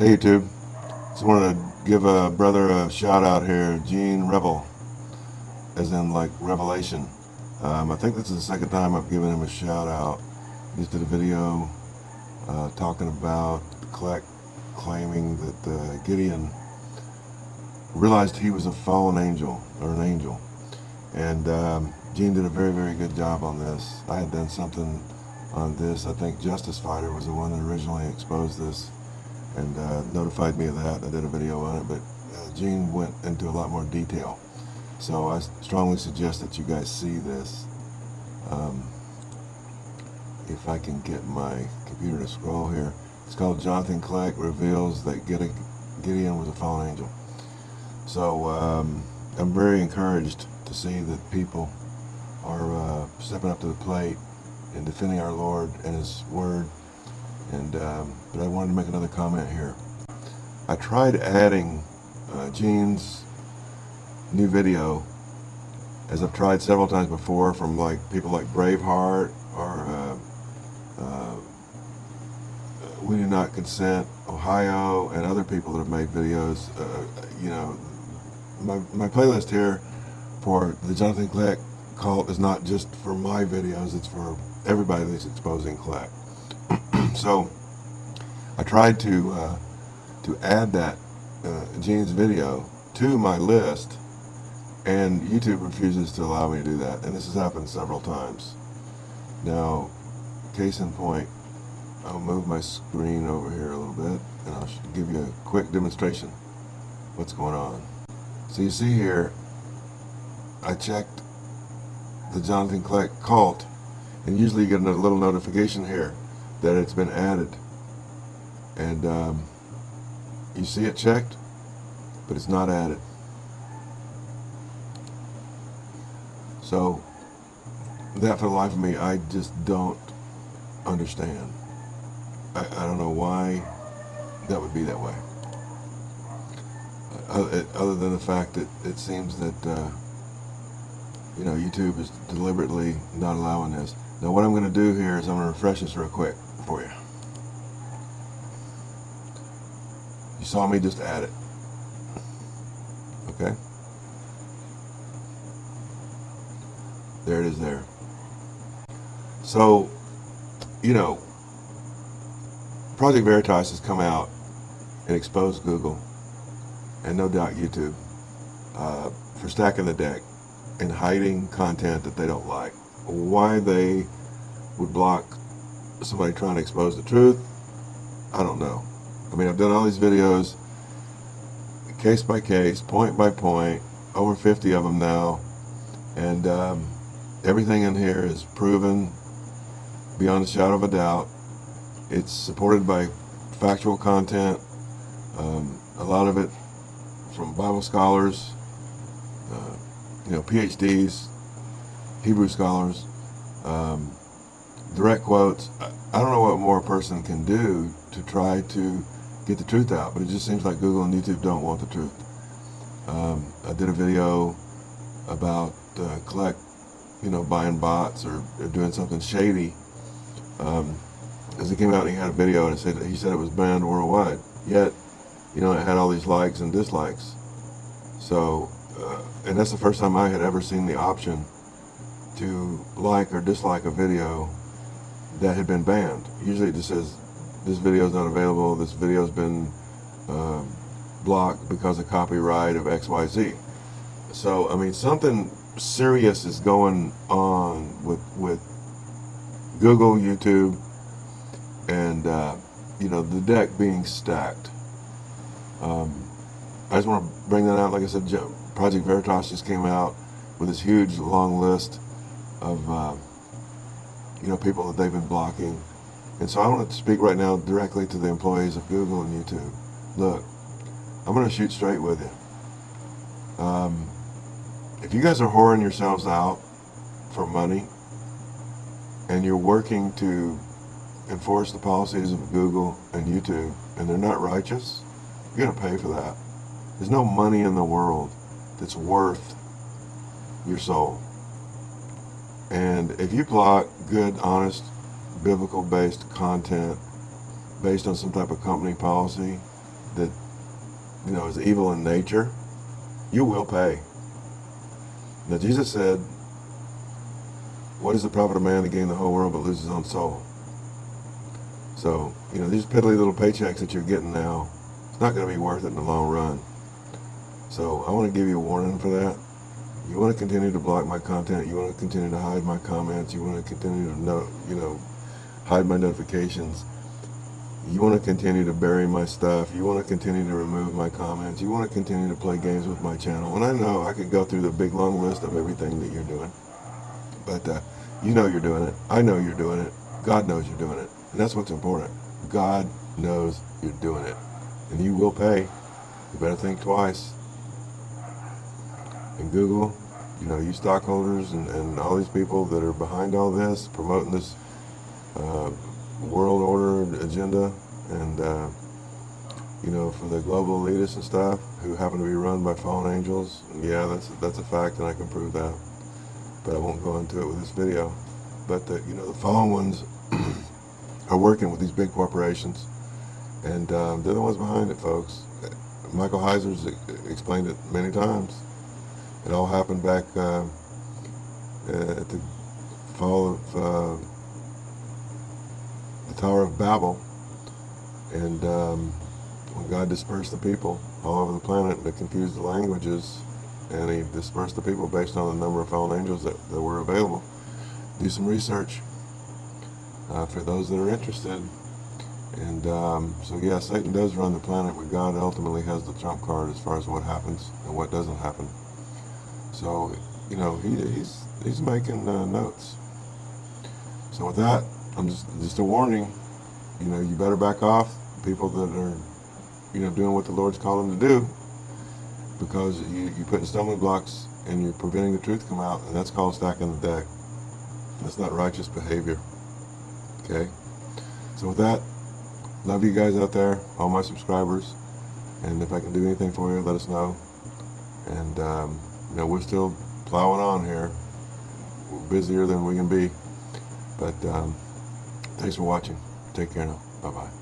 Hey YouTube, just wanted to give a brother a shout out here, Gene Revel, as in like Revelation. Um, I think this is the second time I've given him a shout out. He just did a video uh, talking about Kleck claiming that uh, Gideon realized he was a fallen angel or an angel. And um, Gene did a very, very good job on this. I had done something on this. I think Justice Fighter was the one that originally exposed this and uh, notified me of that. I did a video on it, but uh, Gene went into a lot more detail. So I strongly suggest that you guys see this. Um, if I can get my computer to scroll here. It's called Jonathan Kleck Reveals That Gideon Was a Fallen Angel. So um, I'm very encouraged to see that people are uh, stepping up to the plate and defending our Lord and His Word and um, but I wanted to make another comment here. I tried adding uh, Gene's new video, as I've tried several times before, from like people like Braveheart or uh, uh, We Do Not Consent, Ohio, and other people that have made videos. Uh, you know, my my playlist here for the Jonathan Kleck cult is not just for my videos; it's for everybody that's exposing Kleck. So I tried to uh, to add that uh, video to my list and YouTube refuses to allow me to do that and this has happened several times. Now case in point I'll move my screen over here a little bit and I'll give you a quick demonstration what's going on. So you see here I checked the Jonathan Kleck cult and usually you get a little notification here that it's been added. And um, you see it checked, but it's not added. So that for the life of me, I just don't understand. I, I don't know why that would be that way. Other than the fact that it seems that, uh, you know, YouTube is deliberately not allowing this. Now what I'm going to do here is I'm going to refresh this real quick for you. You saw me just add it. Okay? There it is there. So, you know, Project Veritas has come out and exposed Google and no doubt YouTube uh, for stacking the deck and hiding content that they don't like. Why they would block somebody trying to expose the truth. I don't know. I mean, I've done all these videos, case by case, point by point, over 50 of them now, and um, everything in here is proven beyond a shadow of a doubt. It's supported by factual content, um, a lot of it from Bible scholars, uh, you know, PhDs, Hebrew scholars, um, direct quotes. I don't know what more a person can do to try to get the truth out, but it just seems like Google and YouTube don't want the truth. Um, I did a video about uh, Kleck, you know, buying bots or, or doing something shady. Um, as he came out, he had a video and it said he said it was banned worldwide. Yet, you know, it had all these likes and dislikes. So, uh, and that's the first time I had ever seen the option to like or dislike a video that had been banned. Usually it just says, this video is not available, this video has been uh, blocked because of copyright of XYZ. So, I mean, something serious is going on with, with Google, YouTube, and, uh, you know, the deck being stacked. Um, I just want to bring that out. Like I said, Project Veritas just came out with this huge long list of uh, you know, people that they've been blocking. And so I want to speak right now directly to the employees of Google and YouTube. Look, I'm going to shoot straight with you. Um, if you guys are whoring yourselves out for money and you're working to enforce the policies of Google and YouTube and they're not righteous, you're going to pay for that. There's no money in the world that's worth your soul. And if you plot good, honest, biblical-based content based on some type of company policy, that you know is evil in nature, you will pay. Now Jesus said, "What is the profit of man to gain the whole world but lose his own soul?" So you know these piddly little paychecks that you're getting now, it's not going to be worth it in the long run. So I want to give you a warning for that. You want to continue to block my content. You want to continue to hide my comments. You want to continue to know, you know, hide my notifications. You want to continue to bury my stuff. You want to continue to remove my comments. You want to continue to play games with my channel. And I know I could go through the big long list of everything that you're doing. But uh, you know you're doing it. I know you're doing it. God knows you're doing it. And that's what's important. God knows you're doing it. And you will pay. You better think twice and Google, you know, you stockholders and, and all these people that are behind all this, promoting this uh, world order agenda, and uh, you know, for the global elitists and stuff who happen to be run by fallen angels. Yeah, that's that's a fact, and I can prove that. But I won't go into it with this video. But the, you know, the fallen ones are working with these big corporations, and um, they're the ones behind it, folks. Michael Heiser's explained it many times. It all happened back uh, at the fall of uh, Tower of Babel, and um, when God dispersed the people all over the planet to confuse the languages, and He dispersed the people based on the number of fallen angels that, that were available. Do some research uh, for those that are interested. And um, so, yeah, Satan does run the planet, but God ultimately has the trump card as far as what happens and what doesn't happen. So, you know, he, he's he's making uh, notes. So with that, I'm just just a warning. You know, you better back off people that are, you know, doing what the Lord's called them to do, because you you're putting stumbling blocks and you're preventing the truth come out, and that's called stacking the deck. That's not righteous behavior. Okay. So with that, love you guys out there, all my subscribers, and if I can do anything for you, let us know. And um, you know, we're still plowing on here. We're busier than we can be. But um, thanks for watching. Take care now. Bye-bye.